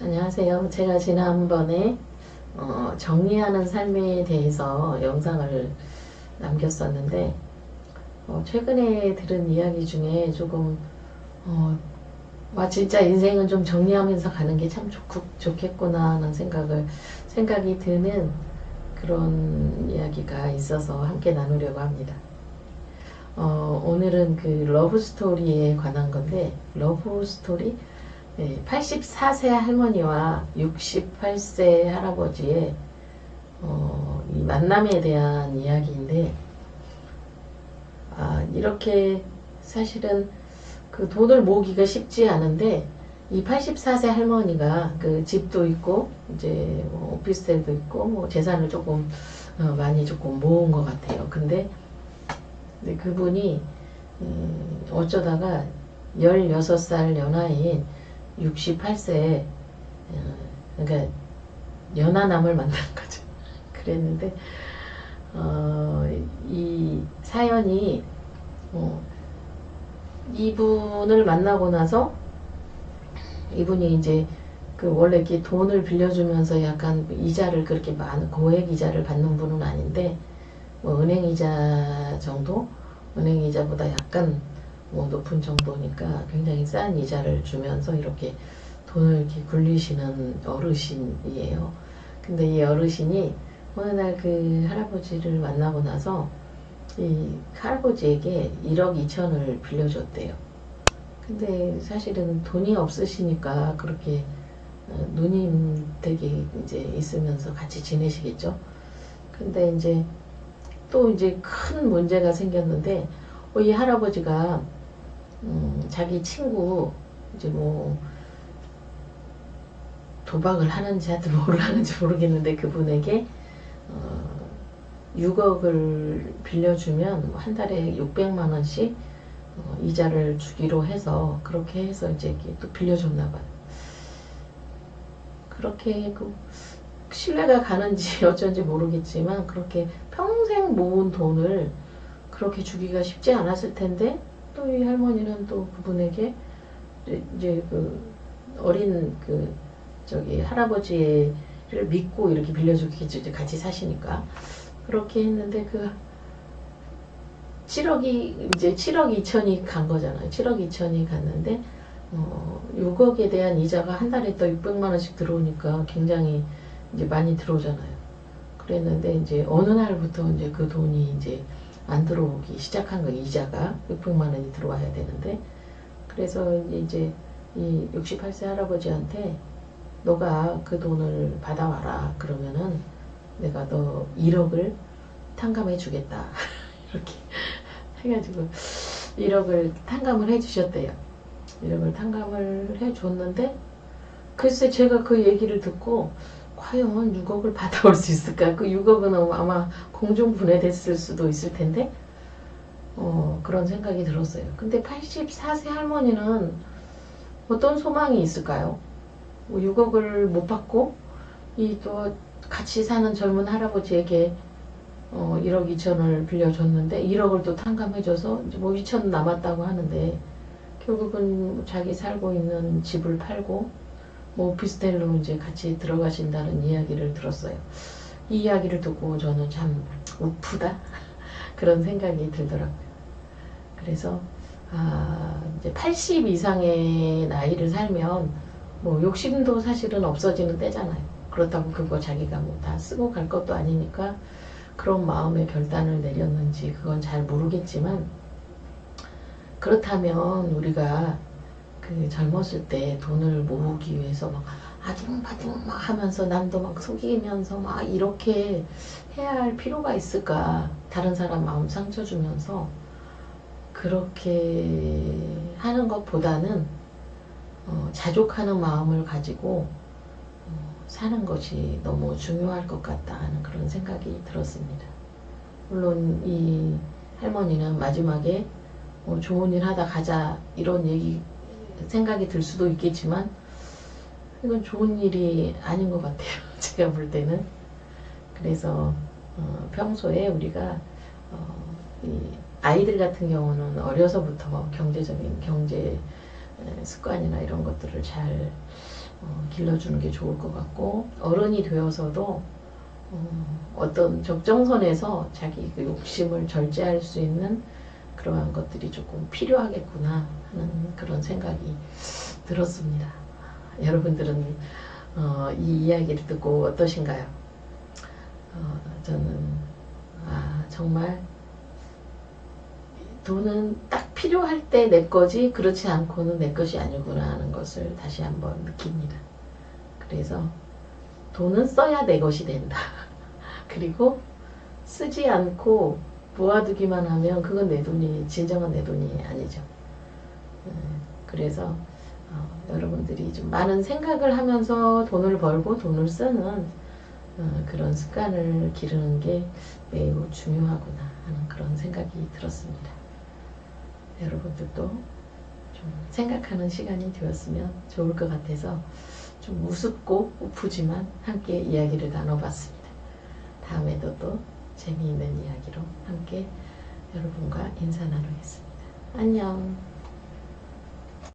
안녕하세요. 제가 지난번에 어, 정리하는 삶에 대해서 영상을 남겼었는데 어, 최근에 들은 이야기 중에 조금 어, 와 진짜 인생은 좀 정리하면서 가는 게 참 좋겠구나 하는 생각을 생각이 드는 그런 이야기가 있어서 함께 나누려고 합니다. 어, 오늘은 그 love story에 관한 건데 love story 네, 84세 할머니와 68세 할아버지의 어, 이 만남에 대한 이야기인데 아, 이렇게 사실은 그 돈을 모으기가 쉽지 않은데 이 84세 할머니가 그 집도 있고 이제 뭐 오피스텔도 있고 뭐 재산을 조금 어, 많이 조금 모은 것 같아요. 근데 근데 그분이 음, 어쩌다가 16살 연하인 68세 어, 그러니까 연하남을 만난 거죠. 그랬는데 어, 이 사연이 어, 이분을 만나고 나서 이분이 이제 그 원래 이렇게 돈을 빌려주면서 약간 이자를 그렇게 많은 고액 이자를 받는 분은 아닌데 뭐 은행 이자 정도 은행 이자보다 약간 뭐 높은 정도니까 굉장히 싼 이자를 주면서 이렇게 돈을 이렇게 굴리시는 어르신이에요. 근데 이 어르신이 어느 날 그 할아버지를 만나고 나서 이 할아버지에게 1억 2천을 빌려줬대요. 근데 사실은 돈이 없으시니까 그렇게 어, 누님 댁에 이제 있으면서 같이 지내시겠죠. 근데 이제 또 이제 큰 문제가 생겼는데 어, 이 할아버지가 음, 자기 친구 이제 뭐 도박을 하는지 하여튼 뭐를 하는지 모르겠는데 그분에게 어, 6억을 빌려주면 한 달에 600만 원씩 어, 이자를 주기로 해서 그렇게 해서 이제 또 빌려줬나 봐요. 그렇게 그 신뢰가 가는지 어쩐지 모르겠지만 그렇게 평생 모은 돈을 그렇게 주기가 쉽지 않았을 텐데 또이 할머니는 또 그분에게 이제 그 어린 그 저기 할아버지를 믿고 이렇게 빌려주겠죠. 같이 사시니까. 그렇게 했는데 그 7억이 이제 7억 2천이 간 거잖아요. 7억 2천이 갔는데 어, 6억에 대한 이자가 한 달에 또 600만 원씩 들어오니까 굉장히 이제 많이 들어오잖아요. 그랬는데 이제 어느 날부터 이제 그 돈이 이제 안 들어오기 시작한 거 이자가 600만 원이 들어와야 되는데. 그래서 이제 이 68세 할아버지한테 너가 그 돈을 받아와라. 그러면은 내가 너 1억을 탕감해 주겠다. 이렇게 해가지고 1억을 탕감을 해 주셨대요. 1억을 탕감을 해 줬는데 글쎄 제가 그 얘기를 듣고 과연 6억을 받아올 수 있을까? 그 6억은 아마 공중 분해됐을 수도 있을 텐데 어, 그런 생각이 들었어요. 근데 84세 할머니는 어떤 소망이 있을까요? 뭐 6억을 못 받고 이 또 같이 사는 젊은 할아버지에게 어, 1억 2천을 빌려줬는데 1억을 또 탕감해줘서 이제 뭐 2천 남았다고 하는데 결국은 자기 살고 있는 집을 팔고 뭐 오피스텔로 이제 같이 들어가신다는 이야기를 들었어요. 이 이야기를 듣고 저는 참 우프다 그런 생각이 들더라고요. 그래서 아 이제 80 이상의 나이를 살면 뭐 욕심도 사실은 없어지는 때잖아요. 그렇다고 그거 자기가 뭐 다 쓰고 갈 것도 아니니까 그런 마음의 결단을 내렸는지 그건 잘 모르겠지만 그렇다면 우리가 그 젊었을 때 돈을 모으기 위해서 막 아둥바둥 막 하면서 남도 막 속이면서 막 이렇게 해야 할 필요가 있을까 다른 사람 마음 상처 주면서 그렇게 하는 것보다는 어, 자족하는 마음을 가지고 어, 사는 것이 너무 중요할 것 같다 하는 그런 생각이 들었습니다. 물론 이 할머니는 마지막에 뭐 좋은 일 하다 가자 이런 얘기 생각이 들 수도 있겠지만 이건 좋은 일이 아닌 것 같아요. 제가 볼 때는. 그래서 어, 평소에 우리가 어, 아이들 같은 경우는 어려서부터 경제적인 경제 습관이나 이런 것들을 잘 어, 길러주는 게 좋을 것 같고 어른이 되어서도 어, 어떤 적정선에서 자기 그 욕심을 절제할 수 있는 그러한 것들이 조금 필요하겠구나 하는 그런 생각이 들었습니다. 여러분들은 어, 이 이야기를 듣고 어떠신가요? 어, 저는 아, 정말 돈은 딱 필요할 때 내 거지 그렇지 않고는 내 것이 아니구나 하는 것을 다시 한번 느낍니다. 그래서 돈은 써야 내 것이 된다. 그리고 쓰지 않고 모아두기만 하면 그건 내 돈이 진정한 내 돈이 아니죠. 음, 그래서 어, 여러분들이 좀 많은 생각을 하면서 돈을 벌고 돈을 쓰는 어, 그런 습관을 기르는 게 매우 중요하구나 하는 그런 생각이 들었습니다. 여러분들도 좀 생각하는 시간이 되었으면 좋을 것 같아서 좀 우습고 우프지만 함께 이야기를 나눠봤습니다. 다음에도 또 재미있는 이야기로 함께 여러분과 인사 나누겠습니다. 안녕.